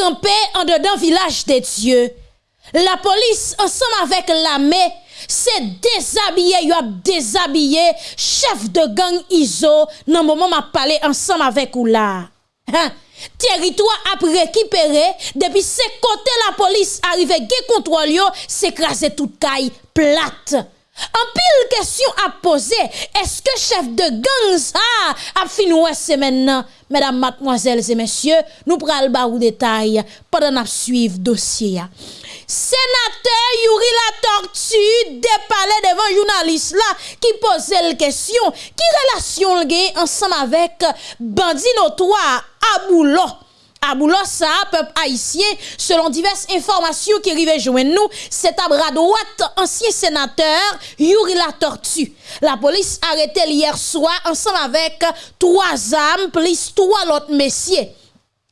campé en dedans village des dieux. La police, ensemble avec l'armée, c'est déshabillé, y a déshabillé chef de gang ISO dans moment m'a parlé ensemble avec ou là. Hein? Territoire a récupéré depuis ce côté la police arrive, qui contrôle s'écraser toute caille plate. En pile question à poser, est-ce que chef de gang ça a fini c'est maintenant? Mesdames, mademoiselles et messieurs, nous prenons le détail pendant nous suivre dossier. Sénateur Yuri la tortue dépalé devant journaliste là qui posait la question qui relation le ensemble avec bandit notoire Aboulo Ça peuple haïtien selon diverses informations qui arrivent joindre nous c'est à bras droite ancien sénateur Yuri la tortue. La police arrêté hier soir ensemble avec trois âmes plus trois autres messieurs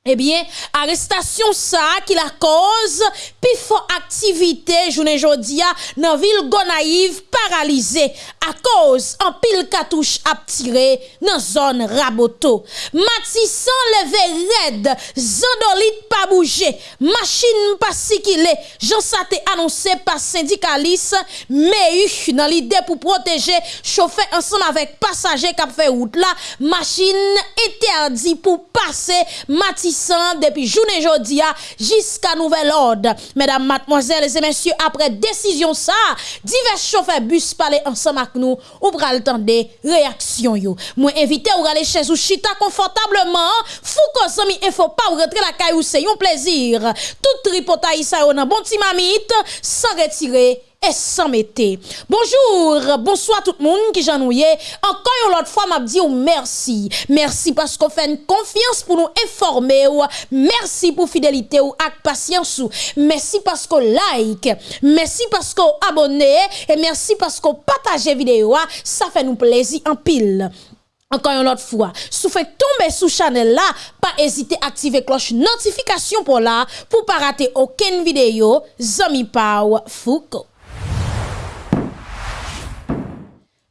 Ebyen, eh arrestasyon sa ki la koz pi fo aktivite jounen jodia nan vil Gonaiv paralize a koz an pil katouche ap tire nan zon raboto. Matisan leve red, zandolit pa bouje, machin pa sikile, jansa te anonse pa syndikalis, me yu nan lide pou proteje, chofe ansan avek pasaje kap fe out la, machin eterdi pou pase matisan. Matissan depuis journée jodia jusqu'à nouvel ordre. Mesdames, mademoiselles et messieurs, après décision ça, divers chauffeurs bus parler ensemble avec nous ou pral des réactions yo. Moi invité ou aller chez ou chita confortablement, fou ko il faut pas rentrer la caillou c'est un plaisir. Tout tripotaï ça yon bon petit mamite sans retirer et sans mettre. Bonjour, bonsoir tout le monde qui j'ennuie. Encore une autre fois, m'a dit merci. Merci parce qu'on fait une confiance pour nous informer. Merci pour fidélité ou avec patience. Merci parce qu'on like. Merci parce qu'on abonne. Et merci parce qu'on partage vidéo. Ça fait nous plaisir en pile. Encore une autre fois, si vous faites tomber sous channel là, pas hésiter à activer cloche notification pour là, pour pas rater aucune vidéo. Zami Pau Foucault.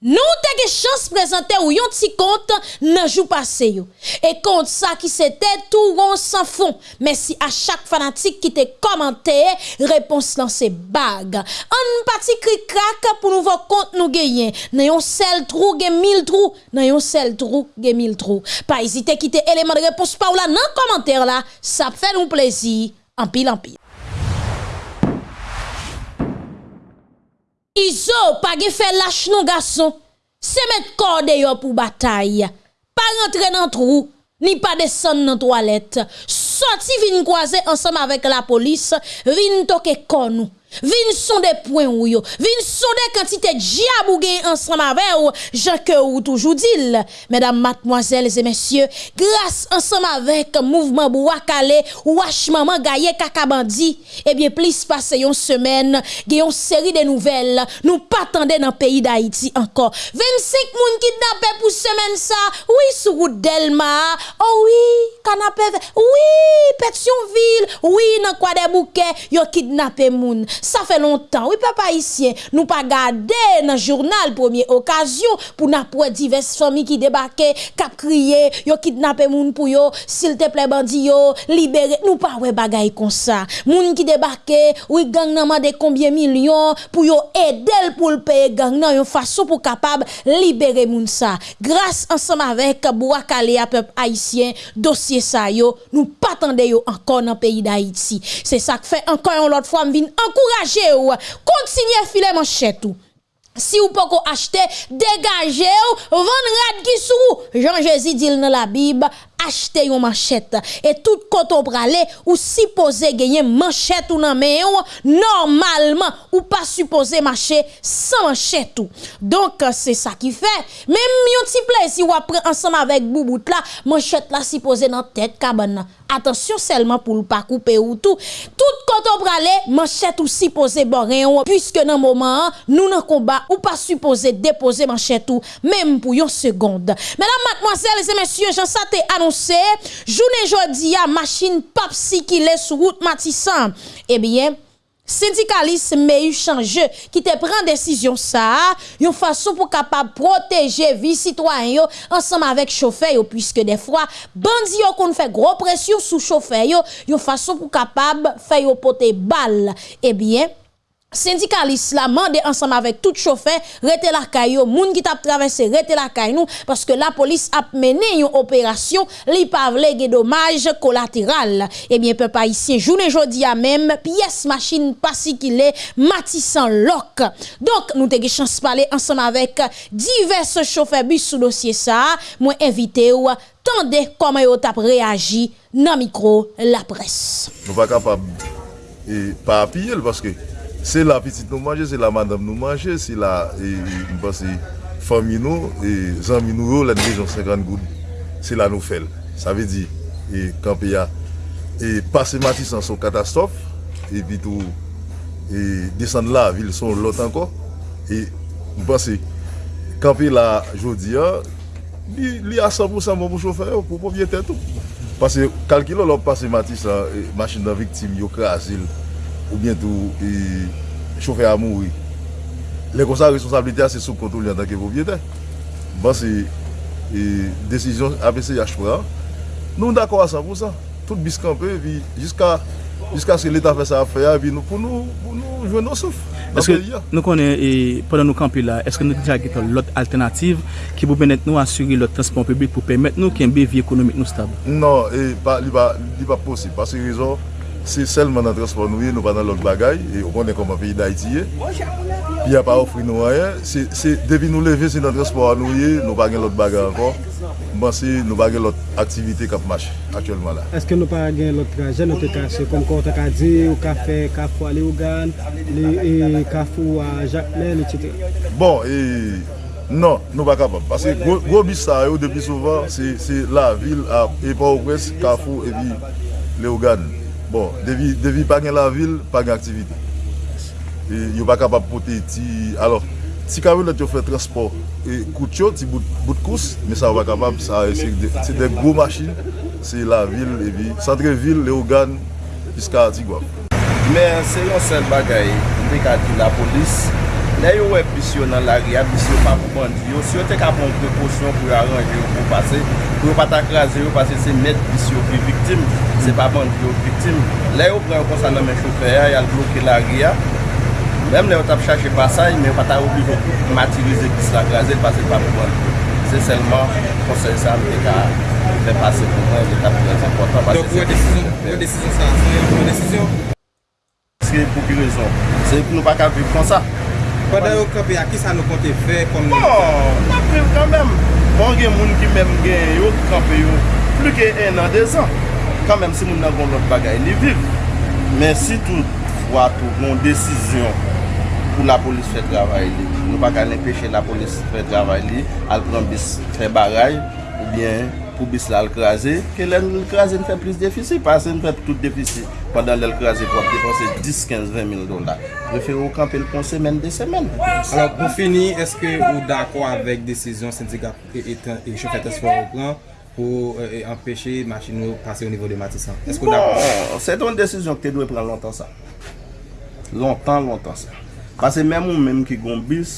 Nous avons chance de présenter ou yon petit compte nan jou passé yo. Et compte ça qui c'était tout rond sans fond. Merci à chaque fanatique qui te commenté, réponse dans ces bagues. Un petit cri crack pour nous voir compte nous gagner. Nan yon seul trou gen mille trous, nan yon seul trou gen mille trous. Pas hésiter quitter élément de réponse par là dans commentaire là, ça fait nous plaisir en pile en Izo pa ge fe lache nou gason, se met korde yo pou batay. Pa rentre nan trou, ni pa desen nan toalet. Soti vin kwaze ansam avek la polis, vin toke konou. Vin son des points ou yo. Vin son des quantités diabou ensemble avec ou. Ou toujours dit. Mesdames, mademoiselles et messieurs, grâce ensemble avec mouvement Bouakale, Wash Maman Gaye Kakabandi, eh bien, plus passé une semaine, une série de nouvelles. Nous pas dans le pays d'Haïti encore. 25 moun kidnappés pour semaine ça. Oui, sur route Delma. Oh oui, canapé. Oui, Pétionville. Oui, dans quoi des bouquets, yo kidnappé moun ça fait longtemps. Oui, papa ici, nous pas garder dans le journal première occasion pour n'a pour diverses familles qui débarquent, cap crier, yo kidnapper moun pour yo, s'il te plaît bandi yo, libérer. Nous pas ouais bagay comme ça. Moun qui débarque, oui gang nan mande combien millions pour yo aider pour le payer gang nan yon façon pour capable libérer moun ça. Grâce ensemble avec Bouakale à peuple haïtien, dossier ça yo, nous pas yo encore dans le pays d'Haïti. C'est ça que fait encore une autre fois m'vin encourager ou continuer filer manchette ou si vous pouvez acheter, dégagez ou, vendre rad. Jean Jésus dit dans la Bible, acheter une manchette. Et tout quand on pralé ou supposé gagner manchette ou nan mais normalement ou pas supposé marcher sans manchette ou. Donc euh, c'est ça qui fait. Même yon petit plaisir ou après ensemble avec boubout là manchette là supposé dans tête cabane attention seulement pour ne pas couper ou tout. Tout quand on pralé manchette ou supposé boré puisque dans moment nous nan combat ou pas supposé déposer manchette ou même pour une seconde. Mesdames mademoiselles et messieurs j'en saté annoncé journée jodi a machine papsi qui sur route Matissan. Eh bien, syndicaliste mais eu qui te prend décision ça une façon pour capable protéger vie citoyen ensemble avec chauffeur puisque des fois bandi yo qu'on fait gros pression sous chauffeur yo une façon pour capable faire porter balle eh bien syndicaliste la mande ensemble avec tout chauffeur rete la caillou moun qui t'a traversé rete la caillou parce que la police a mené une opération li pa vle dommage collatéral. Eh bien peuple haïtien journée jodi a même pièce machine pas si qu'il est matissant lock. Donc nous te chance parler ensemble avec divers chauffeurs bus sous dossier ça. Moi invité ou tendez comment yo t'a réagi dans micro la presse. Nous pas capable. Et pas appuyer parce que Se la pitit nou manje, se la madame nou manje, se la, mba se, fami nou, zanmi nou yo, oh, la dijon 50 goud, se la nou fel. Sa ve di, e kampe ya, e pase matis an son katastrof, e pi tou, e desen la, vil son lot anko, e mba se, kampe la jodi ya, li, li a 100% mbo chofer yo, pou pou vye tetou. Pase, kalkilo lop pase matis an, e, machin nan viktim yo krasil, ou bientou choufe a mouri. Le konsa responsabilite a se sou kontrol yon tanke propriete. Ban se desisyon APCH pran, nou d'akor a 100%. Tout biskanpe, vi jiska se l'Etat fè sa fè ya, vi nou pou nou jwen nou souf. Nou konen, pendant nou kampi la, eske nou dija geta lot alternatif ki pou benet nou asyri lot transport publik pou pemet nou ki mbe vi ekonomik nou stab? Non, li pa posib. Pas se rezon, se selman nan transport nou ye, nou pa nan lot bagay, e ou konen koman peyi da iti ye, pi a pa ofri nou ayen, se debi nou leve se nan transport nou ye, nou pa gen lot bagay ankon, mban se nou pa gen lot aktivite kap mache, aktuelman la. Eske nou pa gen lot traje, nou te kache, kon kon te ka di, ou ka fe, ka fwa le ougan, le ka fwa jakmen, etc. Bon, e... Non, nou pa kapab. Pase gwo bis sa yo depi souvan, se la vil a epa ou pres, kafou epi le ougan. Bon, devi, devi pa gen la vil, pa gen aktivite. E, yo pa kapap pote ti... Alors, ti karolet yo fè transport. E kout yo, ti bout, bout kous, me sa wak kapap, sa e, se de, de gwo machin. Se la vil, e vi, santre vil, le ogan, piska ti gwa. Men, se yon sel bagay, mbe di la polis, Le yo wè bisyo nan la ria, bisyo pa pou bandi yo, si yo te ka pon prekosyon pou yo aranje yo pou pase, pou yo pata krasi yo pase se met bisyo ki viktim, se pa bandi yo viktim. Le yo pren konsan nan men choufer, ya, yal bloke la ria, mèm le yo tap chache pasay, men yo pata yo matirize ki se la krasi, pase pa pou bandi yo. Se selman konsen sa mwen ka mwen pase pou mwen, mwen tape mwen zanpon. Donk wè desisyon sa, wè desisyon? Se pou ki rezon, se pou nou pa ka viv kon sa. Padan yo kapi, a ki sa nou konti fe? Bon, nan priv kan men. Bon gen moun ki men gen yo kapi yo plu ke en an de zan. Kan men si moun nan goun lot bagay li viv. Men si tout fwa tou moun desisyon pou la polis fè travay li. Nou baka l'empèche la polis fè travay li, al pran bis fè baray ou bien... pou bis la l'krasè, ke lè l krasi n fè plis defisi, pasè n fè tout defisi, pandan lè l'krasè pou ap defanse 10, 15, 20 mil dola. Prefè ou kampe l'pon semen de semen. Alors pou fini, eske ou d'akwa avèk desisyon sindika et choufe tesfor ou plan, pou euh, empèche machin nou pase ou nivou de matisan. Esko da? Bon, se ton desisyon ki te dwe pran lontan sa. Lontan, lontan sa. Pase mèm ou mèm ki goun bis,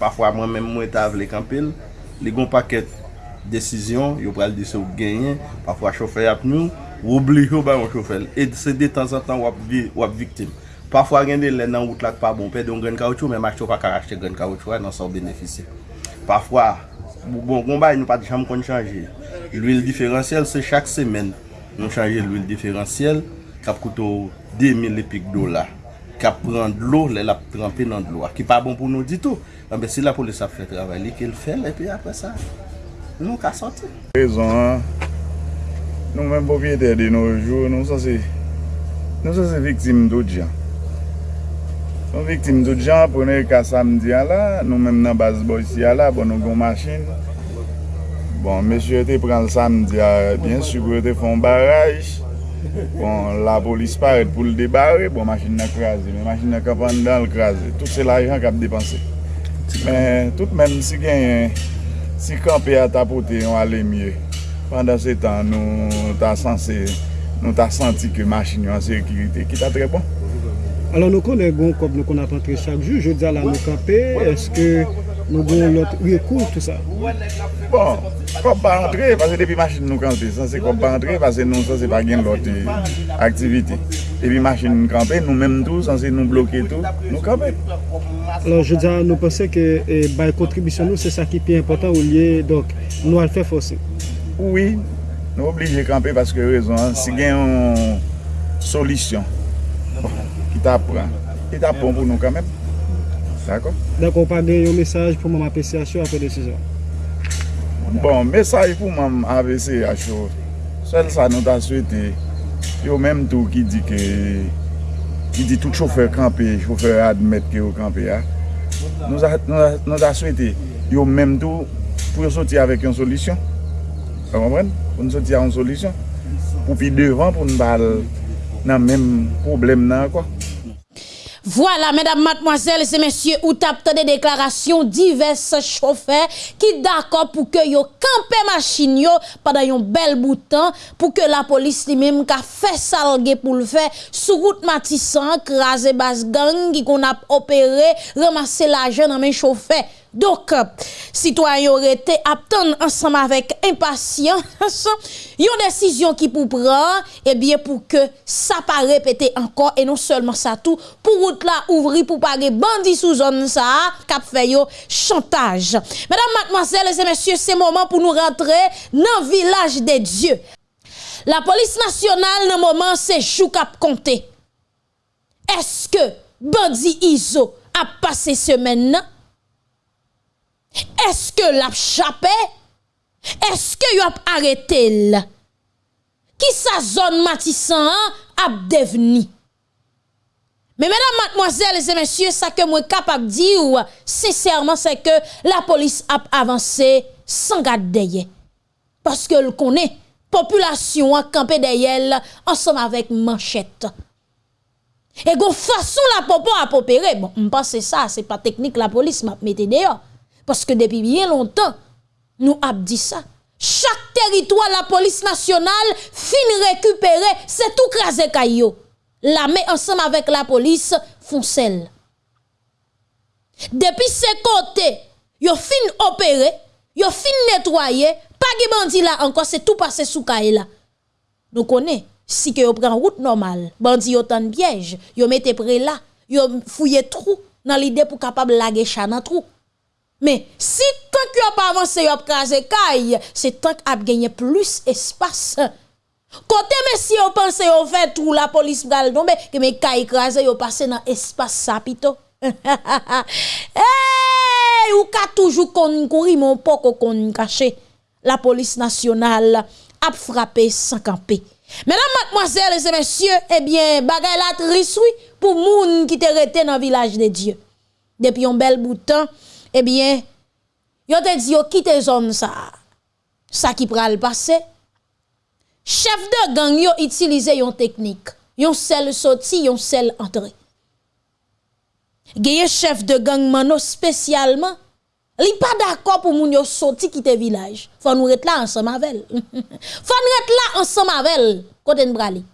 pafwa mèm mèm mwen ta avle kampil, li goun paket desisyon, yo pral dise ou genyen, pafwa chofer ap nou, ou obli yo ou bayon chofer. E se de tan san tan wap, vi, wap viktim. Pafwa gen de lè nan wout lak pa bon, pe de yon gen kaoutchou, men mak chofa kar achete gren kaoutchou, nan sa ou benefise. Pafwa, bon, bon, bon gombay nou pati chanm kon chanje. L'huil diferansyel se chak semen, nou chanje l'huil diferansyel, kap koutou 2000 epik do la. kap pran d'lo, lè la trempe nan d'lo. Ki pa bon pou nou ditou. Anbe ah si la polis ap fè travay li, ke l fè, lè pi apre sa. nou ka soti. Rezon an, nou men povyete de nou jou, nou sa se, nou sa se viktim do djan. Nou viktim do djan, nou ka samdi an la, nou men nan basboy si an la, pwene nou gon machin. Bon, mesye te pran samdi an, bien sou te fon baraj, Bon, la polis paret pou l debare, bon, machin nan krasi, men machin nan kapan dan l krasi. Tout se l ajan kap depanse. Men, tout men si gen si kampe a tapote yon ale mye, pandan se tan nou ta sanse, nou ta santi ke machin yon sekirite ki ta tre bon. Alors nou konen goun kop nou kon apantre chak ju, je di ala nou kampe, eske nou goun lot rekou tout sa? Bon, kop pa antre, pase depi machin nou kampe, san se kop pa antre, pase nou san se pa gen lot euh, aktivite. epi machin nou kampe, nou menm tou, sanse nou bloke tou, nou kampe. Alors, je diyan, nou pense ke eh, bay kontribisyon nou, se sa ki pi important ou liye, donk, nou al fè fòsi. Oui, nou oblige kampe, paske rezon, si gen yon solisyon, ki oh, ta pran, ki ta pran pou nou kampe. D'akon? D'akon, pa gen yon mesaj pou mèm apesyasyon apè desisyon. Bon, mesaj pou mèm apesyasyon, sel sa nou ta swete, Yo menm tou ki di ke, ki di tout choufer kampe, choufer admet ke yo kampe ya, nou da, nou da souwete yo menm tou pou yo soti avèk yon solisyon. An kompren? Pou nou soti avèk yon solisyon. Pou pi devan pou nou bal nan menm problem nan kwa. Voilà, mesdames, mademoiselles et messieurs, ou tapte des déclarations diverses chauffeurs qui d'accord pour que yo campe machine yo pendant un bel bout de temps pour que la police lui-même ka fait salgue pour le faire sous route Matissan, craser bas gang qui qu'on a opéré, ramasser l'argent dans mes chauffeurs. Donc, citoyens auraient été attendre ensemble avec impatience une décision qui pour prendre, et bien pour que ça pas encore et non seulement ça tout, pour là ouvrir pour pas de bandits sous zone ça, cap fait chantage. Mesdames, mademoiselles et messieurs, c'est moment pour nous rentrer dans le village des dieux. La police nationale, dans moment, c'est chou cap compté. Est-ce que bandit Iso a passé semaine Eske l ap chapè? Eske yo ap aretel? Ki sa zon matisan an ap devni? Men menan, matmoazèl, zè mèsyè, sa ke mwen kap ap di ou, sèsèrman, se ke la polis ap avansè san gade deyè. Paske l konè, populasyon an kampe deyèl ansam avèk manchèt. E go fason la popo ap opere, bon, mpa se sa, se pa teknik la polis map mette deyò. Parce que depuis bien longtemps, nous avons dit ça. Chaque territoire, la police nationale, fin récupérer, c'est tout crasé caillou. La met ensemble avec la police, font celle. Depuis ces côtés, yo fin opéré, yo fin nettoyé, pas de bandit là encore, c'est tout passé sous caille là. Nous connaissons, si que yo prend route normale, bandit yo tan piège, yo mette près là, yo fouillé trou dans l'idée pour capable laguer chat dans trou. Mais si tant que a pas avancé, a crasé caille, c'est tant a gagné plus espace. Côté messieurs on pense on fait tout la police va tomber que mes caille crasé yo passé dans espace ça pito. hey, ou ka toujours kon courir mon poko kon caché. La police nationale a frappé sans camper. Mesdames, mademoiselles et messieurs, eh bien, bagay la triste pour moun qui te rete dans village de Dieu. Depuis un bel bout de temps, eh bien, yo te dit yo quitte zone ça. Ça qui pral passer. Chef de gang yo utilisé yon technique. Yon sel sorti, yon sel entrée. Geye chef de gang mano spécialement. Li pas d'accord pour moun yo village. Faut nous être là ensemble avec. Faut nous être là ensemble avec côté brali.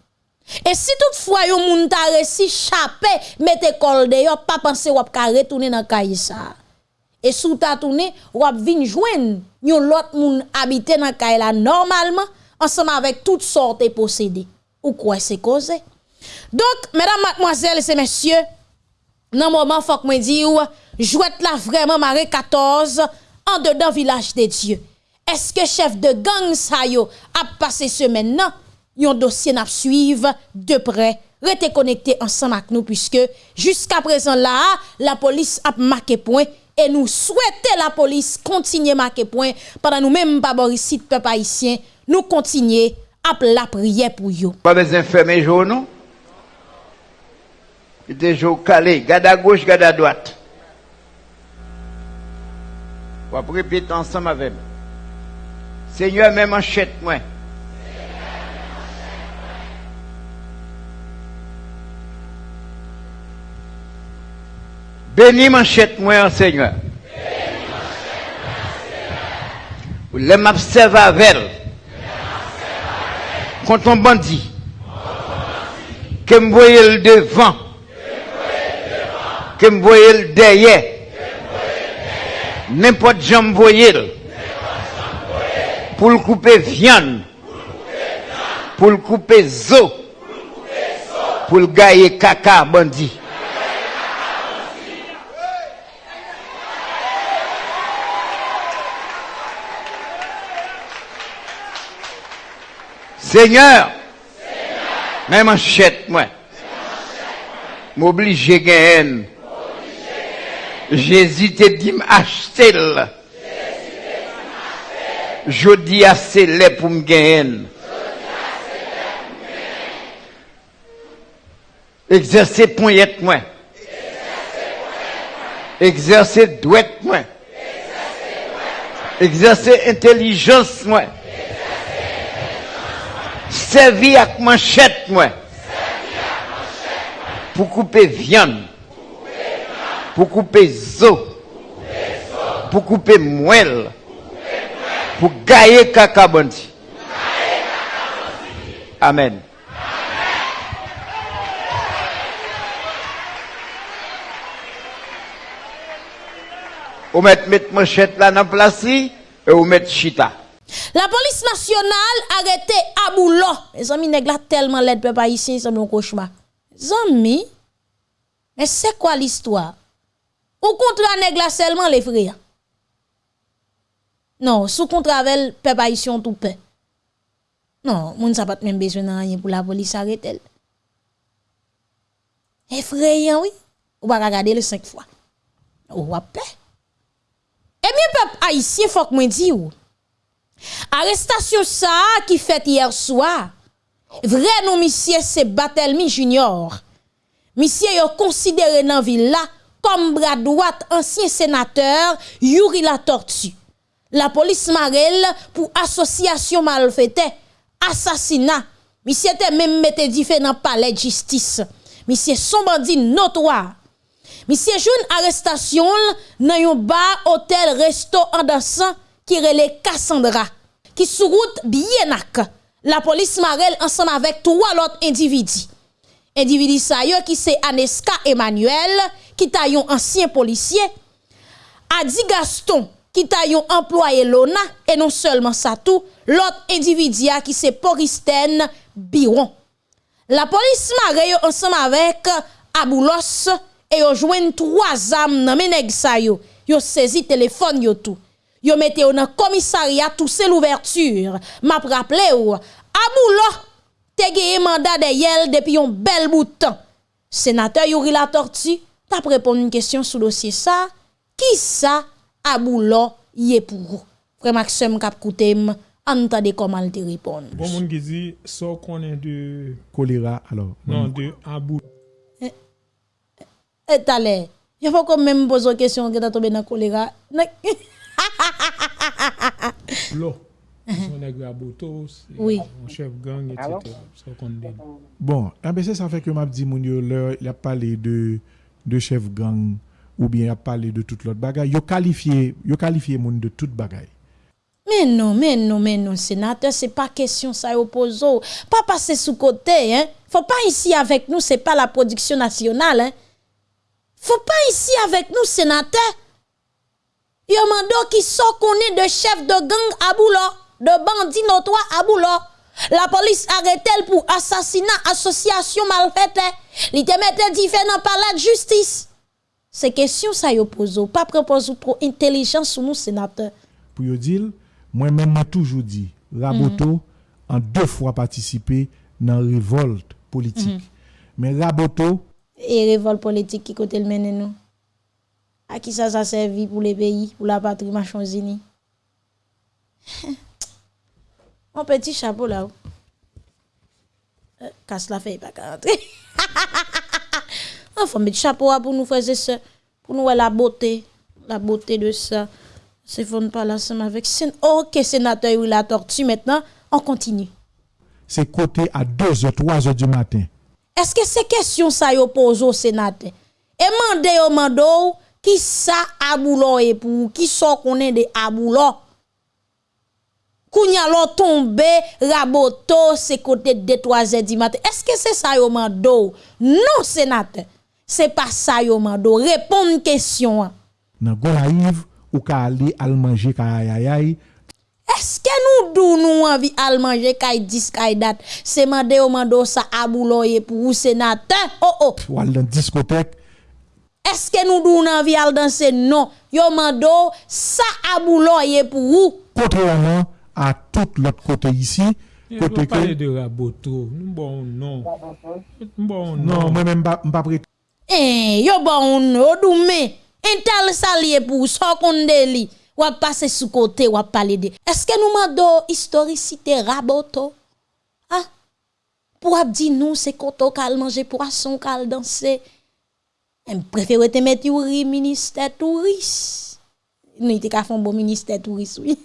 Et si toutefois yon moun ta resi chapé, mette kol de yo, pas penser wap ka retourner dans kay ça. Et sous ta tourné, wap vin joindre yon lot moun habité dans kay la normalement ensemble avec toutes sortes de possédés. Ou quoi c'est causé? Donc, mesdames, mademoiselles et messieurs, nan moment faut que moi dire jouette là vraiment maré 14 en dedans village des dieux. Est-ce que chef de gang sa yo a passé semaine nan? Yon dossier n'a suivre de près rete connecté ensemble avec nous puisque jusqu'à présent là la police a marqué point et nous souhaitons la police continue marquer point pendant nous même pas ici peuple haïtien nous continuer à la prière pour yo. Pas besoin de fermer jour non? C'était jour calé, garde à gauche, garde à droite. On va répéter ensemble avec moi. Seigneur, même manchette moi. Bénis manchette moi, Seigneur. Les m'observe avec. Contre un bandit. Que me voyez le devant. que me voyez le derrière. N'importe j'en me voyez. Pour le couper viande. Pour le couper zo. Pour le gailler caca bandit. Seigneur, même manchette, moi, m'oblige à gagner. Jésus te dit m'acheter. Je dis c'est là pour me gagner. Exercer poignette moi. Exercer douette moi. Exercer intelligence moi. Servir avec manchette moi. Pour couper viande. Pour couper zo. Pour couper moelle. Pour gailler caca bandi. Amen. Ou mettre mettre manchette là dans place et ou mettre chita. La police nationale arrêté Aboulo. Les amis nèg la tellement l'aide peuple haïtien, c'est un cauchemar. Zami, mais c'est quoi l'histoire? Ou contre nèg la seulement les frères? Non, sous contrat avec peuple haïtien tout paix. Non, moun sa pas même besoin de rien pour la police arrêter. Effrayant, oui. Ou pas regarder le cinq fois. Ou va paix. Eh bien, peuple haïtien, faut que moi dis ou. Arrestasyon sa ki fet yer swa, vre nou misye se Batelmi Junior. Misye yo konsidere nan villa kom bradouat ansyen senateur Yuri la Tortue. La polis marel pou asosyasyon malfete, asasina. Misye te men mette di fe nan pale jistis. Misye son bandi notwa. Misye joun arrestasyon nan yon bar, hotel, resto, andasan, qui relait Cassandra qui sous route bien La police Marel ensemble avec trois autres individus. Individu yo qui c'est Aneska Emmanuel qui ta yon ancien policier. Adi Gaston qui ta yon employé Lona et non seulement ça tout, l'autre individu qui c'est Poristen Biron. La police Marel ensemble avec Aboulos et yo joignent trois âmes dans menèg sa yo. Yo saisi téléphone yo tout. Yo mette yo dans commissariat tout c'est l'ouverture. M'a rappelé ou Aboulo te gagné mandat de yel depuis un bel bout de temps. Sénateur Yuri la tortue, t'a répondre une question sur le dossier ça. Qui ça Aboulo y est pour vous? Frère Maxime kap koutem, entendez comment il te répond. Bon moun qui dit, so konnen de, Choléra, alors. non, de Abou. Et t'allez, il faut quand même poser une question que t'as tombé dans choléra. Lo. Son nègre Abouto, c'est Oui. un chef gang, etc. Bon, c'est ça fait que m'a dit moun yo leur, il a parlé de de chef gang ou bien il a parlé de toute l'autre bagaille. Yo qualifié, yo qualifié moun de toute bagaille. Mais non, mais non, mais non, sénateur, c'est pas question ça oppose. Pas passer sous côté, hein. Faut pas ici avec nous, c'est pas la production nationale, hein. Faut pas ici avec nous, sénateur. Yo mando qui sont connaît de chef de gang à de bandit notoire à. La police arrête elle pour assassinat, association malfaite. Li te mette différent par la justice. C'est question ça yo pose. Pas propose trop intelligence sur nous, sénateur. Pour yo dire, moi-même m'a toujours dit, Raboto en deux fois participé dans révolte politique. Mais Raboto, et révolte politique qui côté le mène nous? À qui ça ça servi pour les pays, pour la patrie Machonzini? Mon petit chapeau là. Euh, casse la feuille pas qu'à rentrer. Faut mettre chapeau pour nous faire ça, pour nous voir la beauté, la beauté de ça. C'est fond pas là ensemble avec Sén- OK sénateur ou la tortue maintenant, on continue. c'est côté à 2h, 3h du matin. Est-ce que c'est question ça yo pose au sénateur? Et mande yo mando Ki sa aboulon e pou? Ki so konen de aboulon? Kounya lò tombe, raboto, se kote de 3 e di maten. Eske se sa yo mando? Non, senate. Se pa sa yo mando. Repon kèsyon an. Nan gwa la yiv, ou ka ali al manje kaya yayay. Eske nou dou nou anvi al manje kaya dis kaya dat? Se mande yo mando sa aboulon e pou ou senate? Oh oh! Ou al nan diskotek. Est-ce que nous dou nous envie al danser? Non. Yo mando ça abouloye pour ou. kontreman a tout kote isi, On kote va parler de Raboto. Nous bon non. Bon nan, non. mba prete Eh, yo bon yo doume. Intel salier pour so konde li. Ou passer sous côté ou parler de. Est-ce que nous mando historicité raboto? Ah? Pour ap di nous c'est koto kal manger poisson kal danser. M prefere te met yuri minister touris. Nou ite ka fon bon minister touris, oui.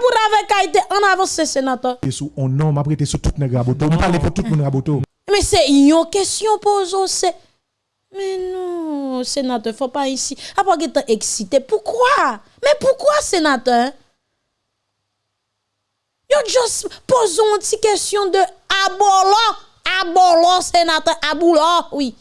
pour avec Haïti en avance sénateur. Sous on nom m'a prêté sur tout nèg raboto, on parle pour tout monde raboto. Mais c'est une question pose c'est mais non, sénateur, faut pas ici. Après que tu excité, pourquoi Mais pourquoi sénateur Yo just pose une petite question de abolon. Abolo, sénateur, abolo, oui.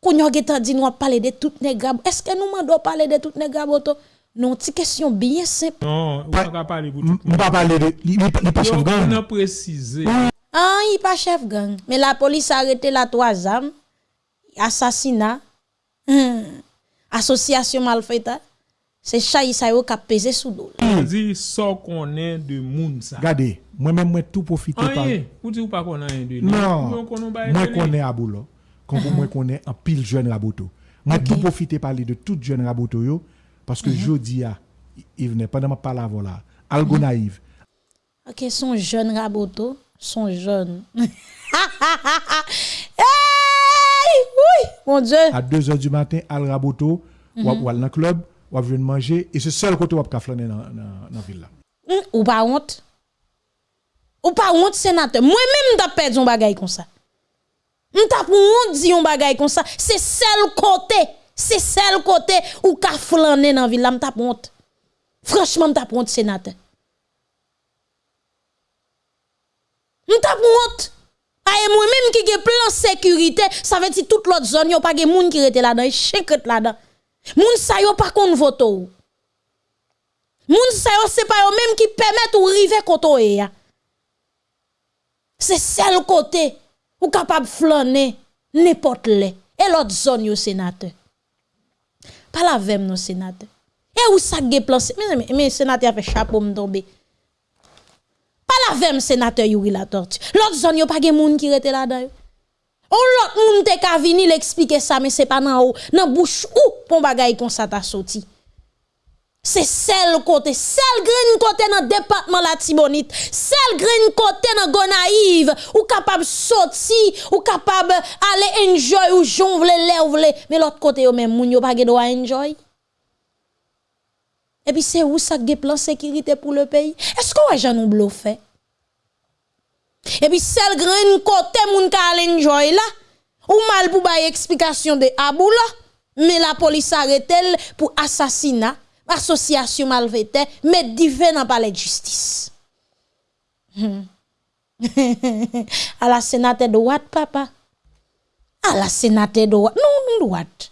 Quand yo getan dit nous a parler de tout nègre. Est-ce que nous mandons parler de tout boto? Non, petite question bien simple. Non, on va pas parler pour tout monde. Mba pale de, li, li, li pa Yo, chef on gang. a précisé. Ah, il pas chef gang. Mais la police a arrêté la trois âmes. Assassinat. hum, Association malfaite. C'est chay sa yo qui a pesé sous dos. On dit ça qu'on est de moun ça. Gade, mwen men mwen tou profite par... Anye, ou di ou pa konan yon de? Non, mwen konen aboulo, kon pou mwen konen an pil jen raboto. Mwen tou profite de tout jen raboto yo, paske jodi ya, i vene, pala vola, algo naiv, Ok, son jeune raboto. Son jeune. hey! Oui! Mon Dieu! a 2 heures du matin, al raboto, wap wal nan klub, wap ven manje, e se sel kote wap ka flane nan, nan, nan vil la. Hum, ou pas honte? Ou pas honte, sénateur? Moi-même, m'ta perdu un bagay comme ça. Pour honte di un bagay comme ça. C'est seul côté. C'est seul côté ou ka flâner dans ville là, m'ta pour honte. Franchement, pour honte, sénateur. Pour honte. Aye moi-même qui gen plan sécurité, ça veut dire toute l'autre zone, yon pas gen moun qui rete là-dedans, qui là-dedans. Moun sa yo pas kon voto. ou. Moun sa yo c'est pas yo même qui permettent ou river koto e ya. C'est seul côté ou capable flâner n'importe les et l'autre zone yo sénateur. Pas la vem non sénateur. Et où ça ge plan mais mais, sénateur fait chapeau me tomber. Pas la vem sénateur Yuri la tortue. L'autre zone yo pas gen moun qui rete là-dedans. On l'autre moun te ka vini l'expliquer ça mais c'est pas nan ou nan bouche ou pon bagay kon sa ta sorti. C'est celle côté, celle green côté dans département la Tibonite, celle green côté dans Gonaïve, ou capable sortir, ou capable aller enjoy ou jon vle lè ou vle, mais l'autre côté yo même moun yo pa ge droit enjoy. Et puis c'est où ça ge plan sécurité pour le pays? Est-ce qu'on jamais nous fait? Et puis celle green côté moun ka aller enjoy là, ou mal pour bay explication de Abou là, mais la police arrête elle pour assassinat association malveillante, mais divin dans palais de justice. Hmm. à la sénateur de droite, papa. À la sénateur de droite. Non, non, droite.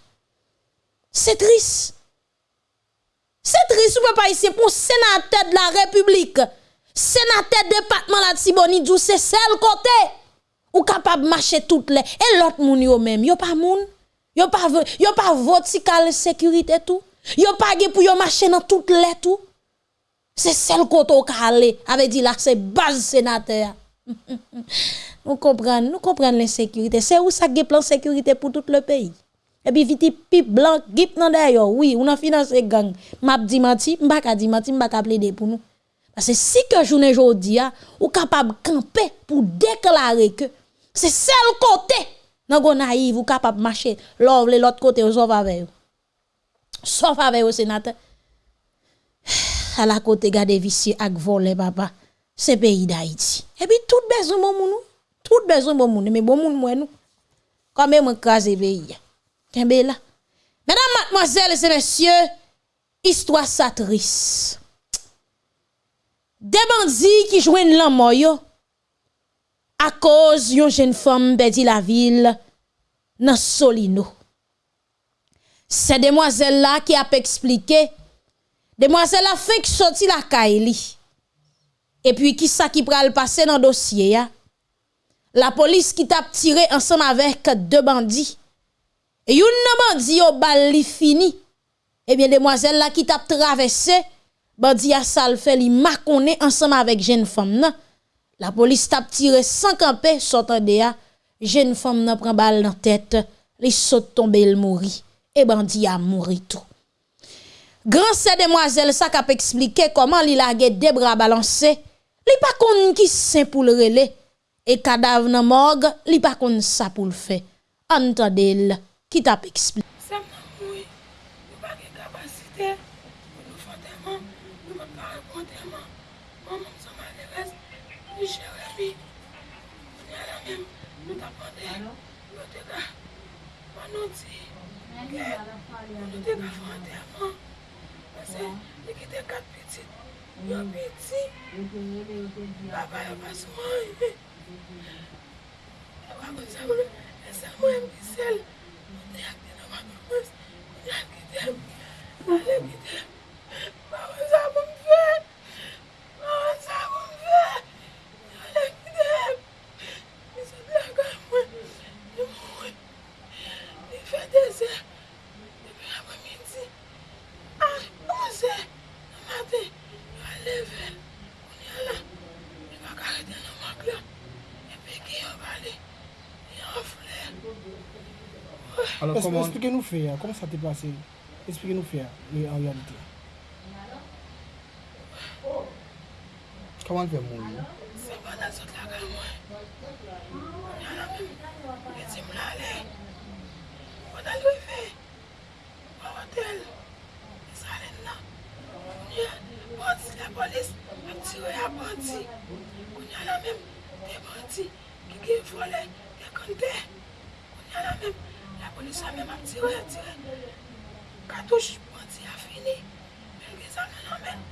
C'est triste. C'est triste, pas ici pour sénateur de la République. Sénateur département la Tibonite, c'est celle côté. Ou capable marcher toutes les. Et l'autre moun yo même, yo pas moun. Yo pas, yo pas vertical sécurité tout. Yo pas pour yo marcher dans toutes les tout. C'est celle côté au calé avait dit là c'est base sénateur. nous comprenons, nous comprenons l'insécurité. C'est où ça plan sécurité pour tout le pays? Et puis vite pipe blanc gip nan d'ailleurs oui, on a financé gang. M'a di menti, m'pa ka di menti, plaider pour nous. Parce que si que journée jodi a ou capable camper pour déclarer que c'est celle côté nan go naïve ou capable marcher l'autre côté au sauf avec vous. Sauf avec au sénateur. À la côté gade vicieux ak volé papa. C'est pays d'Haïti. Et puis tout besoin bon moun. Tout besoin bon mais bon moun moi nous. Quand même craser pays. Kembe là? Mesdames, mademoiselles et messieurs, histoire ça triste. Des bandits qui jouent l'homme yo à cause yon jeune femme perdit la ville dans Solino. C'est demoiselle là qui a expliqué demoiselle a fait que la Kaili. Et puis qui ça qui pral passer dans dossier ya? La police qui t'a tiré ensemble avec deux bandits. Et yon bandit au bal fini. Eh bien demoiselle là qui t'a traversé bandi a sal fait li makone ensemble avec jeune femme nan. La police tap tiré sans camper sortant de a jeune femme nan prend balle dans tête, li saute tomber il mourit et bandi a mouri tout. Grand ces demoiselle ça k'ap expliquer comment li lage des bras balancés, li pa konn qui sain pour le relais et cadavre nan morgue, li pa konn ça pour le faire. Entendez-le qui t'a expliqué yo piti. Baba yo pasou an ime. E wakon sa mwen, e sa mwen mwen sel. Mwen te akte nan wakon mwen, mwen akte dem, mwen akte dem. Esplike nou fè ya, kom sa te pase? Esplike nou fè ya, en realite. Koman fè moun yo? Se pa nan sot la kan mwen. Yan an mwen, etim la le. Wad al wè fè? Wad el? E salen la. Yan, banti la polis, ap ti wè a banti. Yan an mwen, te banti, ki gen fole, te kante. Yan an mwen, koni sa men ap tire, tire. Katouj, mwen ti a fini. Men gen sa men an men.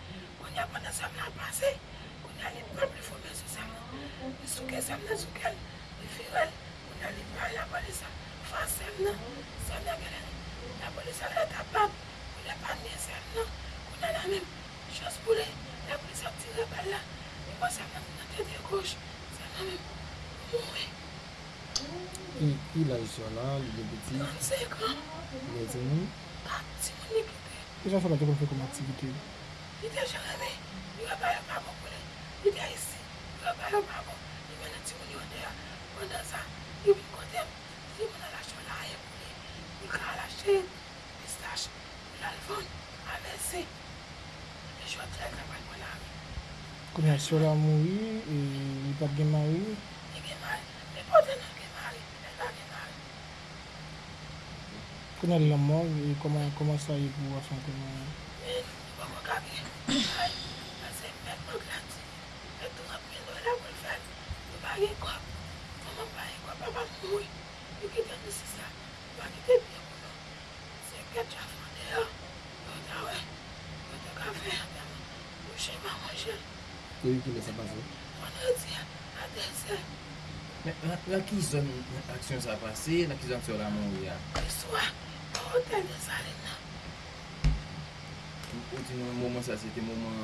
Koni ap ane sa men ap pase. Koni ane pep li fome sou sa men. Li souke sa men, souke li. Li firel. Koni ane pari la boli sa. Fa sa men. Sa men gelen. La boli sa le tapap. Koni ap ane sa men. Koni ane men. Chos pou le. La boli sa tire bal la. Li mwen sa men nan tete kouj. Ki la isyon la, li de beti. Nan se kon. Li de zeni. Pati moun li kite. Deja fwa la de kon fwe kon aktivite. Li de jereme, li wap ayon pa moun koule. Li de isi, li wap ayon pa moun. Li mene ti moun yon deya. Mwen dan sa, li win kote. Li moun alache moun la aye koule. Li ka alache, pistache, lalvon, avese. Li jwa tre kapal moun la aye. Kon yon syo la moun yi, li pat gen man yi. Li gen man, li poten Konen la mor, e koman sa e pou wafan konen? Men, mwen mwen kapi, ay, ase mwen mwen glati, mwen tou api nou la mwen fati, mwen bagi kop, mwen mwen bagi kop, mwen mwen mwoui, mwen kite mwen sisa, mwen kite mwen mwoui, se ket chafan de yo, mwen ta we, mwen te kafe, mwen chen mwen mwen chen. Te yu kile se pase? Mwen yo diya, a de se. Men, la ki zon aksyon sa pase, la ki zon se yo la mwoui ya? Kiswa. konten de sa nan. Ou ti nan mouman sa, se te mouman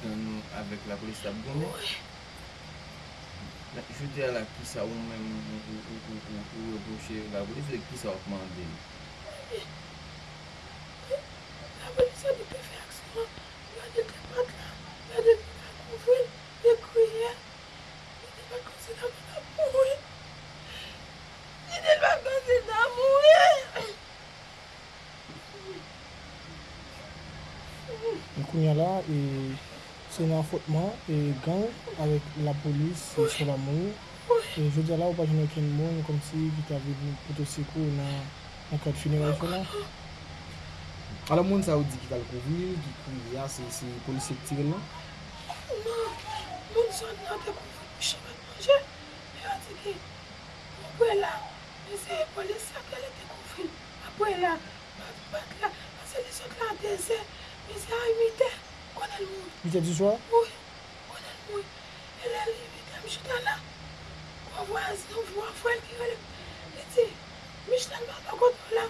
dan nou avek la polis tab gounen? Ouè. Jou diya la ki sa ou men ou reproche la polis, ki sa ou mande? Ouè. yon fotman e gang avèk la polis sou la moun. E jè di ala ou pa jounen ken moun kom si ki ta vè potosekou nan kote funeray fè nan. Ala moun sa ou di ki tal kouvil, ki kou ya se polise ki tirel nan? Nan, moun sa nan te kouvil pou cheve manje, e yo di ki, apwe la, e se polise sa ke le te kouvil, apwe la, bat la, ase li sot la de se, e se a imite, mouille. 8 heures du soir Oui, qu'on a le mouille. Et là, il est là. Mwen vwa zi, mwen vwa fwen ki wè. Li ti, Michelin ba pa koto la.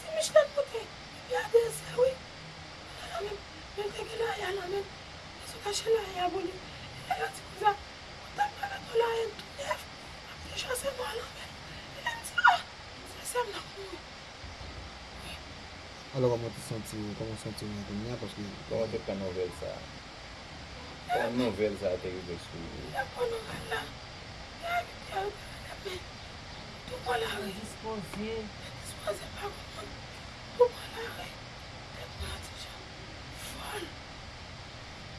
Ti Michelin kote, bi ade se wè. Mwen la men, men teke la ya la men. Mwen sou kache la ya boli. E yo ti kouza, Alo koman ti senti ou, koman senti ou yon koun ya? Koman te kon nouvel sa? Kon nouvel sa te yon beskou? La kon nouvel la, la yon te yon koun ya, tou kon la re. Dispose. Dispose pa kon, tou kon la re. Te pati jan, fol.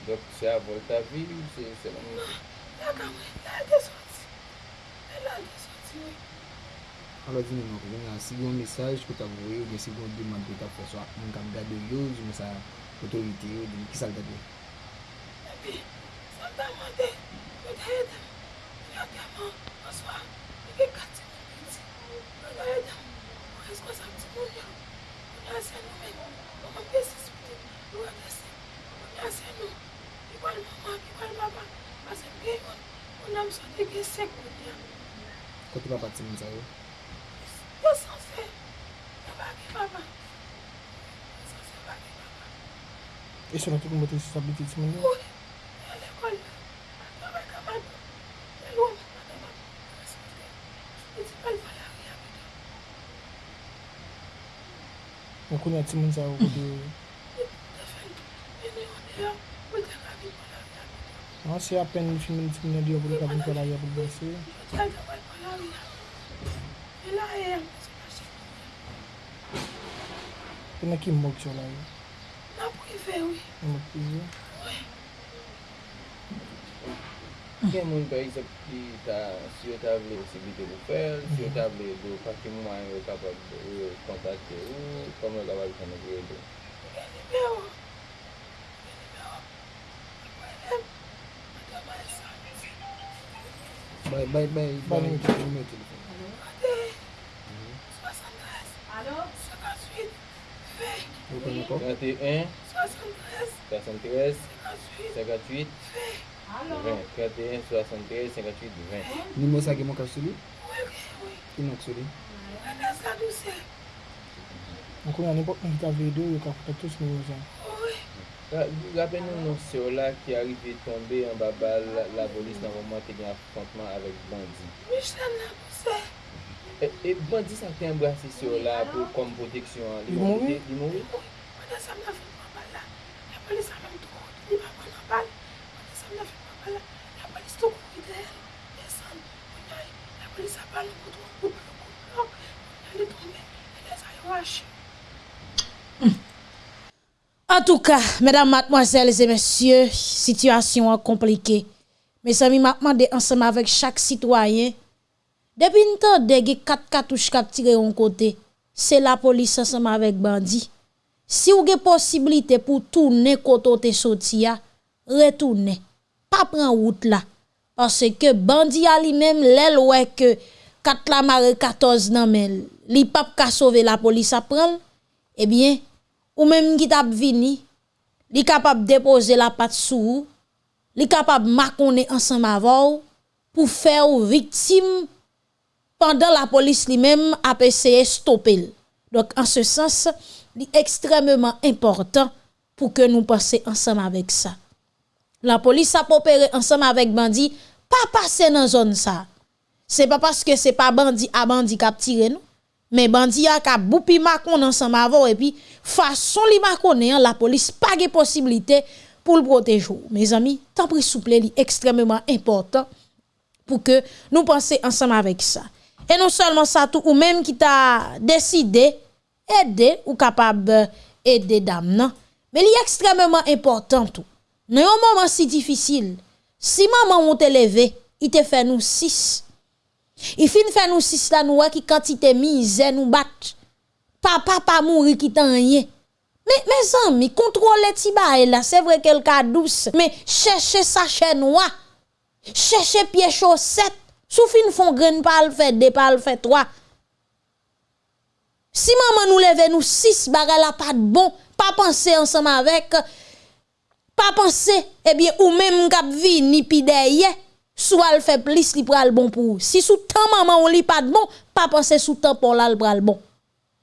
Dok se avol ta vi ou se yon se lan? Nan, la kamwe, la de soti. La de soti ou. an lòt di mè mè kou mè an si yon mesaj kou ta vwoye ou mè si yon deman kou ta fòswa mè kap gade yo ou mè sa otorite yo di ki sal gade yo. Ebi, sa ta mwade, mè ta edan, mè a teman, fòswa, mè gen kati mè piti, mè ta edan, mè eswa sa pti moun yo, mè a sen nou men, mè mè pesi sou, mè a pesi, mè a sen nou, ikwal maman, ikwal maman, a sen gen yon, mè nan mè sote gen sek moun ya. Kote pa pati mè sa yo? E se nan tout mwote sou sabiti ti mwen yo? Ou, an lekol la. Nan mwen kaman. Nan mwen kaman. Mwen ti pal pala ri api do. Mwen kon yon ti mwen sa ou kote yo? Mwen fèl. Mwen yon de yo. Mwen te kabi pala ri api do. An se apen yon ti mwen ti mwen yo kote kabi pala ri api do se? Yon te kabi pala ri api do. Yon la e yon. Yon la ki mwok yo la yo? Ouè, ouè. Mwen pizye? Ouè. Gen moun par exemple ki ta, si yo ta vle se bide pou fel, si yo ta vle do pati mouman yo kapab kontakte ou, kom yo kapab kontakte yo do. Gen libe ou. Gen libe ou. Mwen lem. Mwen ta bay sa. Bay, bay, bay. Bay mwen telefon, mwen telefon. Alo. Ate. 73. Alo. 58. 20. 21. 73, 58, 20. 31, 73, 58, 20. Nimo sa gen moun kap sou li? Ki moun kap sou li? Mwen kon ane pot mwen ki kap vedo yo ka fote tous mwen yo zan. Rapen nou nou se yo la ki arive tombe an babal la bolis nan mouman te gen afrontman avek bandi. Mwen chan la pou se. E bandi sa te embrase se yo la pou kom proteksyon. Li moun? Li moun? Wache. En tout cas, mesdames, mademoiselles et messieurs, situation compliquée. Mes amis, m'a demandé ensemble avec chaque citoyen. Depuis une temps, de quatre cartouches qui tiré en côté, c'est la police ensemble avec bandit. Si vous avez possibilité pour tourner côté sorti, retournez. Pas prendre route là. Parce que bandit a lui-même, l'el ouais que 4 la marre 14 nan men, li pap ka sauver la police prendre, eh bien, ou même qui tap vini, li capable déposer la patte sous, li capable makonner ensemble avec pour faire victime pendant la police lui-même a essayé stopper. Donc en ce sens, li extrêmement important pour que nous passions ensemble avec ça. La polis ap opere ansam avèk bandi, pa pase nan zon sa. Se pa paske se pa bandi a bandi kap tire nou. Men bandi a kap boupi makon ansam avò epi fason li makone an la polis pa ge posibilite pou l protejou. Mez ami, tan pri souple li ekstrememan important pou ke nou panse ansam avèk sa. E non salman sa tou ou menm ki ta deside ede ou kapab ede dam nan. Men li ekstrememan important tou. Nan yon moment si difisil, si maman ou te leve, i te fe nou sis. I fin fe nou sis la nou wè ki kantite mize nou bat. Papa pa mouri ki tan ye. Me, me zan mi, kontrole ti ba e la, se vre kel ka dous. Me chèche sa chèn wè, chèche piye chosèt. Sou fin fon gren pal fè de pal fè troa. Si maman nou leve nou sis, baga la pat bon, pa panse ansam avèk, pas penser eh bien ou même k'ap vini pi derrière Soit elle fait plus, li pral bon pour. Si sous temps maman on li pas de bon, pas penser sous temps pour là le pral bon.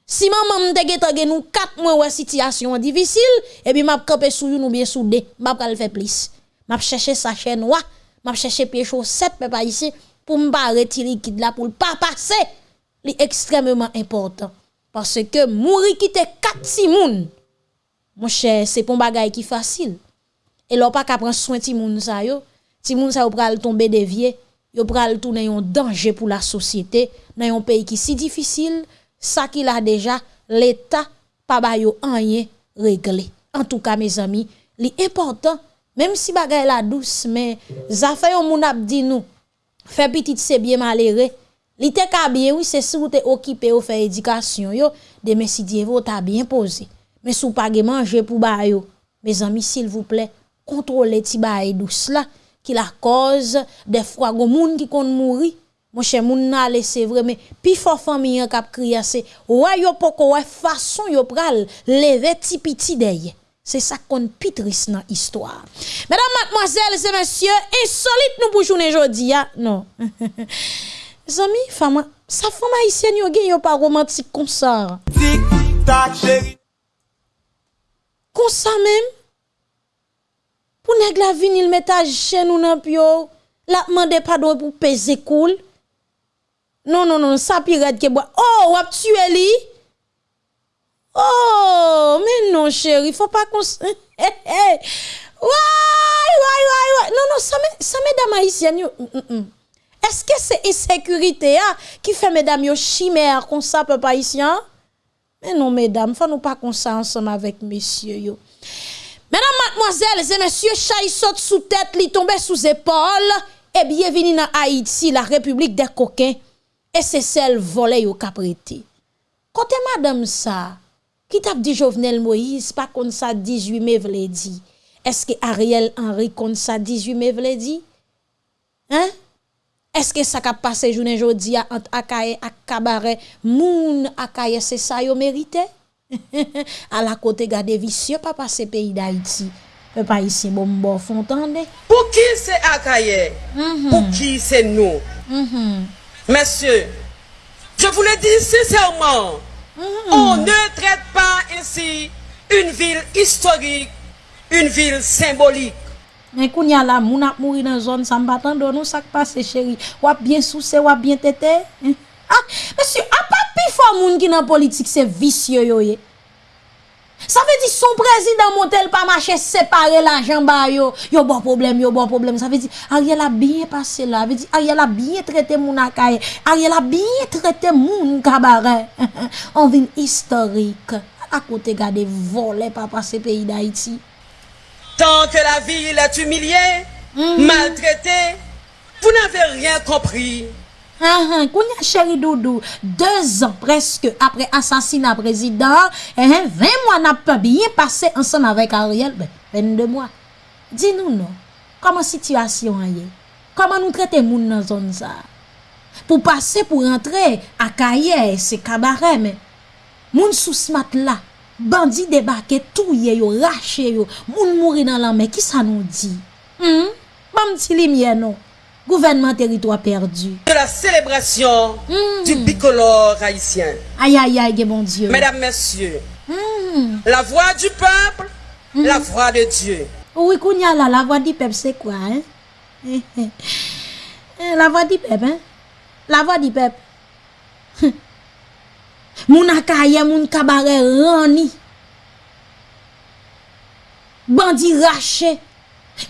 Si maman m'te gete nous 4 mois ouais situation difficile, et puis m'a camper sou nou bien soudé, m'a pral faire plus. M'a chercher sa chaîne noire, m'a chercher pied chaussette papa ici pour m'pa retirer liquide là pour pas passer. Li extrêmement important parce que mourir quitter 4 simoun. Mon cher, c'est pas un bagay qui facile. Et l'on pas qu'à prendre soin de moun sa yo, ti moun sa yo pral tomber dévié, yo pral tourner un danger pour la société dans un pays qui si difficile, ça qu'il a déjà l'état pas ba yo rien réglé. En tout cas mes amis, l'important même si bagay la douce mais ça fait moun ap di nous fait petit c'est bien malheureux. Li te ka bien oui c'est si vous te occupé ou faire éducation yo, demain si Dieu vous t'a bien posé. Mais sou pas manger pour ba yo, mes amis s'il vous plaît, kontrole ti baye dous la, ki la koz defwa go moun ki kon mouri, mwen che moun nan lese vre, men pi fò fami yon kap kriya se, wè yo poko wè fason yo pral, leve ti piti deye. Se sa kon pitris nan histwa. Mèdam, matmoazèl, se mèsyè, insolit nou pou jounen jodi ya. Non. Zami, faman, sa faman isyen yo gen yo pa romantik konsar. Konsa mèm, pour nèg la vinil metage chez nous nan pio, la demande pardon pour peser cool. Non non non, ça pirate que bois. Oh, wap tué. Oh, mais non chéri, faut pas qu'on Ouais, ouais, ouais, Non non, ça ça mesdames haïtiennes. Mm, mm, mm. Est-ce que c'est insécurité hein, qui fait mesdames yo chimère comme ça peuple haïtien? Mais non mesdames, faut nous pas comme ça ensemble avec messieurs. Mesdames, mademoiselles et messieurs, chay saute sous tête, li tombe sous épaule, et bienvenue dans Haïti, la République des coquins, et c'est celle volée au caprété. Côté madame ça, qui t'a dit Jovenel Moïse, pas comme ça 18 mai vle dit? Est-ce que Ariel Henry comme ça 18 mai vle dit? Hein? Est-ce que ça a passé journée entre Akaye et Kabaret, moun Akaye c'est ça yo mérité? A la kote gade visye pa pase peyi da iti Pe pa isi bombo fontande Pou ki se akaye? Mm -hmm. Pou ki se nou? Mm -hmm. Messieurs Je vous le dis sincèrement. Mm -hmm. On ne traite pas ainsi Une ville historique Une ville symbolique. Men koun ya la moun ap mouri nan zon San batan do nou sak pase chéri Wap bien souse, wap bien tete ah, Messieurs ap a pas pi fort moun qui dans politique c'est vicieux yo ye. Ça veut dire son président montel pas marché séparer l'argent ba yo, yo bon problème, yo bon problème. Ça veut dire Ariel a bien passé là, ça veut dire Ariel a bien traité moun akaye, Ariel a bien traité moun cabaret. On vient historique. À côté garder voler pas passer pays d'Haïti. Tant que la ville est humiliée, maltraitée, vous n'avez rien compris. Ahan, kounya chéri doudou, 2 an preske apre asasina prezident, ahan, 20 mwa nap pa biye pase ansan avèk Ariel, ben, 22 mwa. Di nou nou, koman situasyon a ye? Koman nou trete moun nan zon za? Pou pase pou rentre, akaye, se kabare, men. Moun sou smat la, bandi debake, touye yo, rache yo, moun mouri nan lanme, ki sa nou di? Hmm, bon, bam ti li mye nou. Gouvernement territoire perdu. De la célébration du bicolore haïtien. Aïe aïe aïe, bon Dieu. Mesdames, Messieurs, Hmm. la voix du peuple, la voix de Dieu. Oui, kounya la, la voix du peuple, c'est quoi, hein? Eh, La voix du peuple, hein? La voix du peuple. Moun akaye, moun kabare rani. Bandi raché.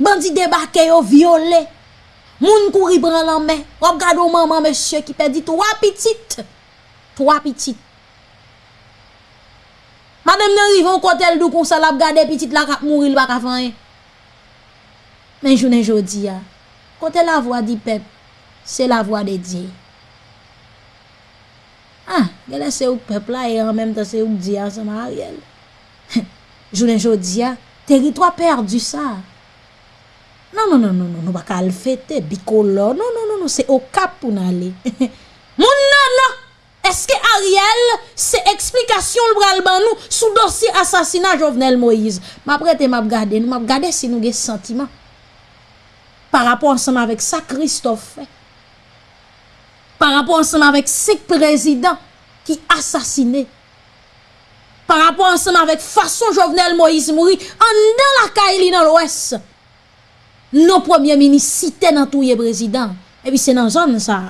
Bandi débarqué yo violé. Moun kouri pran lan men. Wap gado maman mèche ki pe di 3 pitit. 3 pitit. Madame nan rivon kotel dou kon salap gade pitit la kap mouri l baka fanyen. Men jounen jodi ya. Kote la vwa di pep. Se la vwa de di. Ah, gele se ouk pep la e an menm te se ouk di ya sa ma a riel. jounen jodi ya. Teritwa perdu sa. Non, non, non, non, non, nou baka al fete, bikolo, non, non, non, non, se o kap pou nan li. Moun nan nan, eske Ariel se eksplikasyon l bral ban nou sou dosi asasina Jovenel Moïse. Ma prete map gade, nou map gade si nou ge sentiman. Par rapport ansama vek sa Christophe fe. Par rapport ansama vek sek prezident ki asasine. Par rapport ansama vek fason Jovenel Moïse mouri an dan la kaili nan l'Ouest. nou premier ministre site nan touye prezident. E pi se nan zon sa,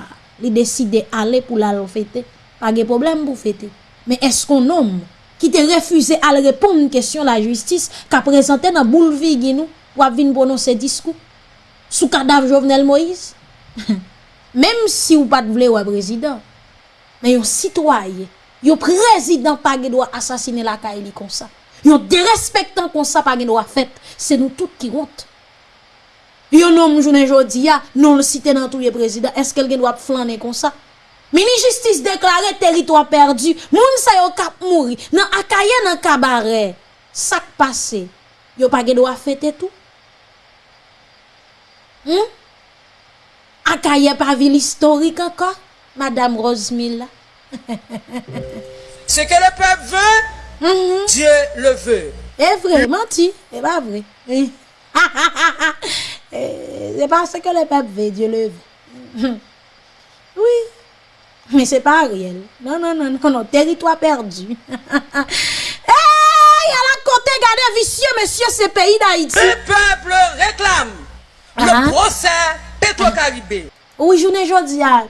li deside ale pou la lo fete. Pa ge problem pou fete. Men eskon nom ki te refuze al repon kèsyon la justis ka prezante nan boulvi ginou wap vin bonon se diskou sou kadav Jovenel Moïse. Mem si ou pat vle wè prezident, men yon sitwaye, yon prezident pa ge do asasine la ka eli konsa. Yon derespektan konsa pa ge do a fèt, se nou tout ki rote. Un homme journée jodi non le cité dans tous les présidents est-ce qu'elle doit flâner comme ça? Mini justice déclaré territoire perdu, moun sa yo kap mouri, nan akaye nan cabaret. Sak passé, yo pas droit fêter tout. Hmm? Akaye pas ville historique encore, Madame Rosemilla. Ce que le peuple veut, Mhm. Dieu le veut. C'est vrai, menti, c'est pas vrai. Eh, c'est pas ce que le peuple veut, Dieu le veut. oui, mais c'est pas réel. Non, non, non, non, non, territoire perdu. Eh, hey, à la côté, gardez vicieux, monsieur, ce pays d'Haïti. Le peuple réclame uh -huh. le ah. procès Petro-Caribé. Oui, journée aujourd'hui, ah,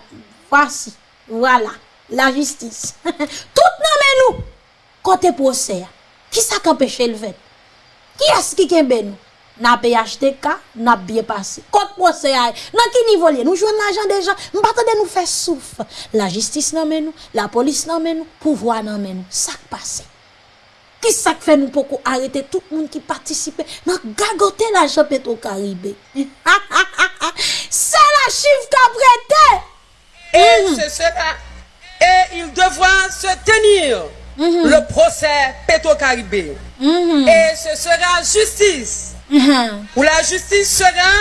voici, voilà, la justice. Tout nommez nous, côté procès. Ah, qui ça qu'empêche le fait? Qui est-ce qui est nous? N'a PHTK, n'a bien passé. Côté procès, a, dans qui niveau lié? Nous jouons l'argent déjà, nous pas de nous faire souffle. La justice mais nous, la police mais nous, pouvoir mais nous, ça qui passe. Qui ça fait nous pour arrêter tout le monde qui participe? Dans gagoter l'argent Petro-Caribé? C'est la chiffre qu'a prêté. Et ce sera, et il devra se tenir le procès Petro-Caribé. Et ce sera justice. mm -hmm. où la justice sera,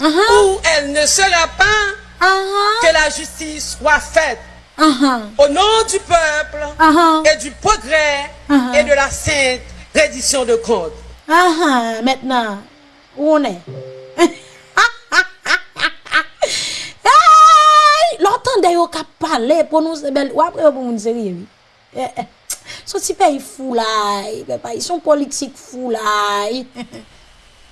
uh -huh. où elle ne sera pas, uh -huh. que la justice soit faite. Uh -huh. Au nom du peuple uh-huh. et du progrès uh-huh. et de la sainte reddition de compte. Uh-huh. Maintenant, où on est L'entendez au cap parler pour nous belle ou après pour nous sérieux. So ti peyi fou la, ils sont politiques fou la.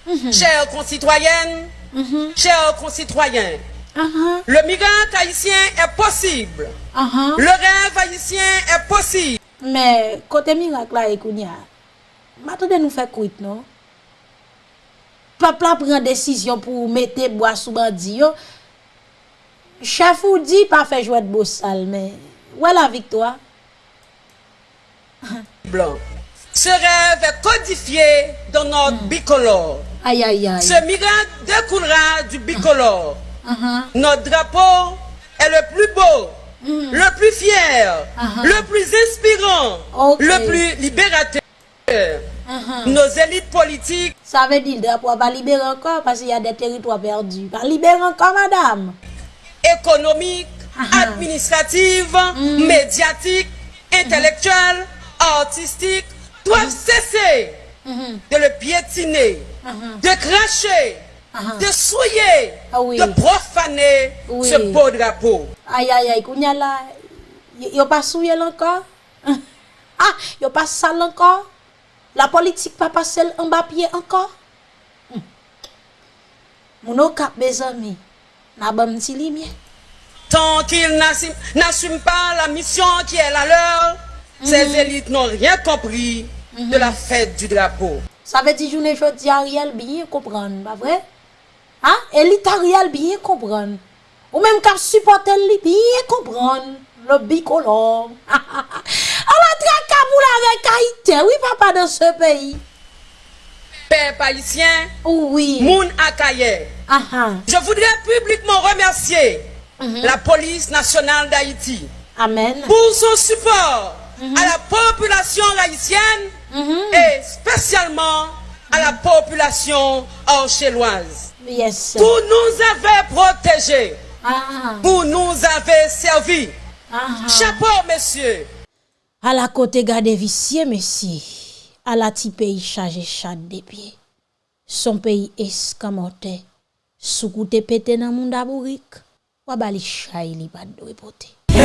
Mm-hmm. Chers concitoyennes, mm-hmm. chers concitoyens, uh -huh. le migrant haïtien est possible. Uh-huh. Le rêve haïtien est possible. Mais côté miracle là, Ekounia, m'attendez nous faire quitte, non? Peuple a pris décision pour mettre bois sous bandit. Chef ou dit pas faire jouer de beau sale, mais ouais la victoire. Blanc. Ce rêve est codifié dans notre mm. bicolore. Aïe aïe aïe. Ce miracle découlera du bicolore. Uh-huh. Notre drapeau est le plus beau, le plus fier, le plus inspirant, le plus libérateur. Nos élites politiques Ça veut dire le drapeau va libérer encore parce qu'il y a des territoires perdus. Va libérer encore madame. économiques, administratives, médiatiques, intellectuelles, artistiques doivent cesser de le piétiner, de cracher, de souiller, ah oui. de profaner oui. ce beau drapeau. Aïe, aïe, aïe, Kounia là, y'a pas souillé encore? ah, y'a pas sale encore? La politique pas passé en bas pied encore? Hum. Mon cap, mes amis, n'a pas m'ti limye. Tant qu'ils n'assument pas la mission qui est la leur, mm -hmm. ces élites n'ont rien compris mm -hmm. de la fête du drapeau. Ça veut dire journée jodi Ariel bien comprendre, pas vrai? Hein? Élite Ariel bien comprendre. Ou même kap supporter li bien comprendre. Le bicolore. A la trakaboula avec Haïti, oui papa dans ce pays. Peuple haïtien, oui. Moun Akaye. Je voudrais publiquement remercier la police nationale d'Haïti Amen. pour son support à la population haïtienne et spécialement à la population orchelloise. Yes. Pour nous avez protégés, Ah. pour nous avez servi. Ah. Chapeau, monsieur. À la côté garde vicieux, monsieur. À la ti pays chargé chat des pieds. Son pays escamoté. Sou koute pété nan moun dabourik, wabali chay li pas de.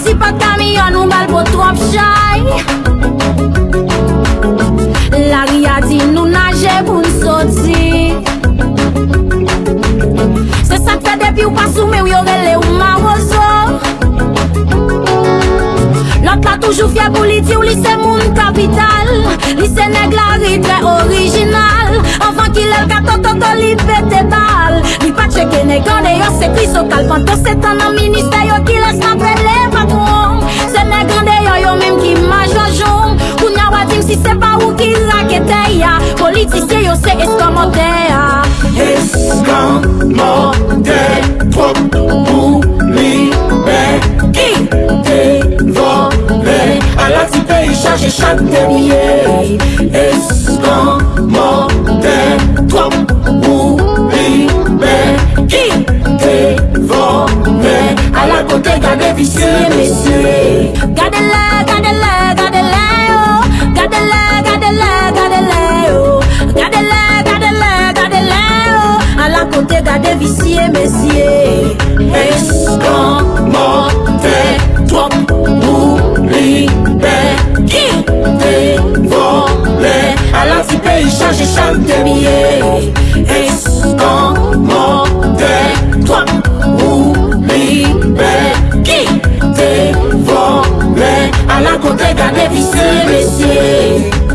Si pa kamyon nou bal po trop chay La ria di nou nage pou nsoti Se sakte depi ou pasoume ou yorele ou maroso Lot la toujou fye pou li di ou li se moun kapital Li se neg la ri tre orijinal Anvan ki lel kato to li pete bal Li pa cheke neg ane yo se kriso kalpanto se tan nan minister yo ki les nan pre si se pa ou ki lakete ya. Politisye yo se eskamante ya. Eskamante Trop pou libe Ki te vole A la ti peyi chaje chak te miye Eskamante Trop pou libe Ki te vole A la kote gade visye mesye Gade le, gade le kote gade visye mesye Escamote trop oublié qui te volé à la petit pays chargé chaque pied Escamote trop oublié qui te volé à la côté gade vissé messieurs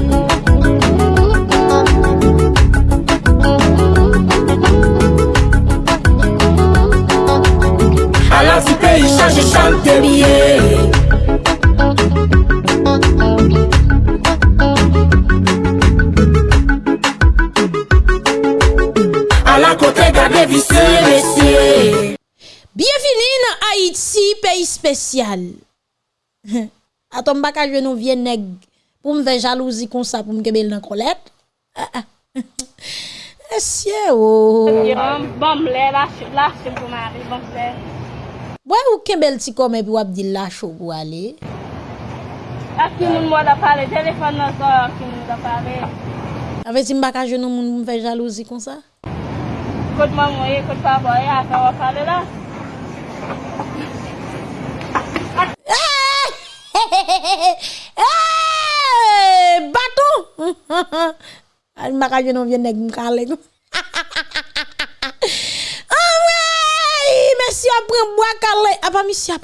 sosyal. Atom baka jwen nou vye neg pou mve jalouzi kon sa pou mkebel nan kolet. Esye oh. bon, ou. Bom le, lache pou mari, bom se. Bwè ou kebel ti kome pi wap di lache ou pou ale? Ak ki moun mwa da pale, telefon nan so ak ki moun da pale. Ave ti mbaka jwen nou moun mve jalouzi kon sa? Kote mamoye, kote paboye, ak an wap pale la. Al mbaka je nou vien nèg m'kale. Ah ouais! Monsieur après bois calé. Ah pas monsieur.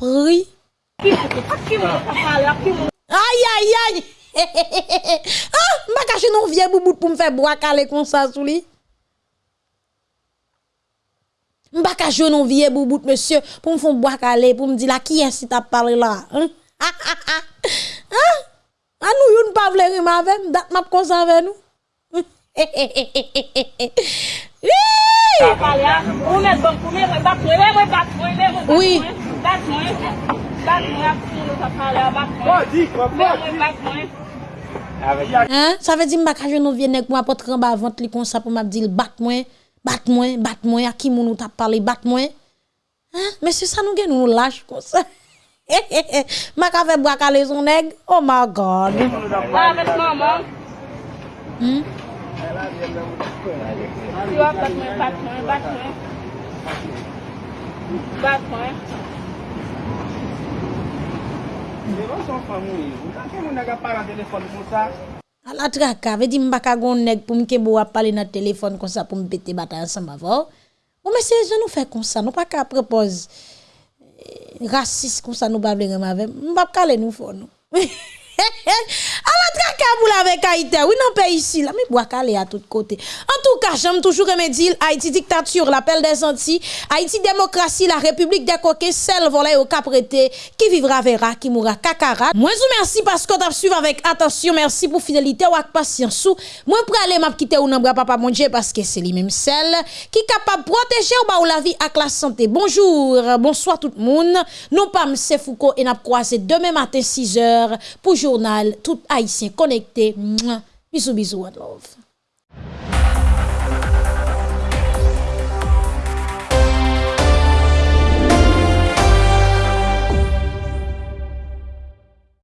Aïe aïe aïe. ah, je nou vien boubout pour me faire bois calé comme ça. Mba ka joun vie boubout, monsieur, pour me faire boire calé, pour me dire là, qui est-ce qui t'a parlé là? Hein? Ah, ah, ah. Hein? Ah, nous, yon pas vle rime avec, dat map cause avec nous. Hé, hé, hé, hé, hé, hé, hé. Oui. Hein? Ça veut dire que je ne viens pas pour apporter en bas avant comme ça pour me dire bat moi. Bat mwen, bat mwen, a ki moun ou tap pale, bat mwen. Hein? Mè si sa nou gen nou lâche kon sa. Mak avè brak ale son neg, oh my God. La avè maman. Hmm? Si wap bat mwen, bat mwen, bat mwen. Bat mwen. Mè wè son famou, mè kè moun aga para telefon kon sa? A la traka, ve di mbaka goun neg pou mke bo ap pale nan telefon kon sa pou mpete bata ansan bavor. Ou mese, je nou fe kon sa, nou pa ka prepoz eh, rasis kon sa nou bavle rem avem. Mbap kale nou fon nou. La traka pou la vek Haïti, oui nan pe ici, la mi bois calé à tout côté. En tout cas, j'aime toujours dire Haïti dictature, l'appel des Antilles, Haïti démocratie, la République des coquets, celle volée au caprété, qui vivra verra, qui mourra kakara. Moi, vous merci parce que t'as suivi avec attention, merci pour fidélité ou avec patience. Moi, pour aller m'a quitter ou nan bras papa mon Dieu parce que c'est lui même celle qui capable protéger ou ba ou la vie avec la santé. Bonjour, bonsoir tout le monde. Nous pas M. Foucault et n'a croisé demain matin 6 h pour journal tout haïtien connecté. Bisous bisous, one love.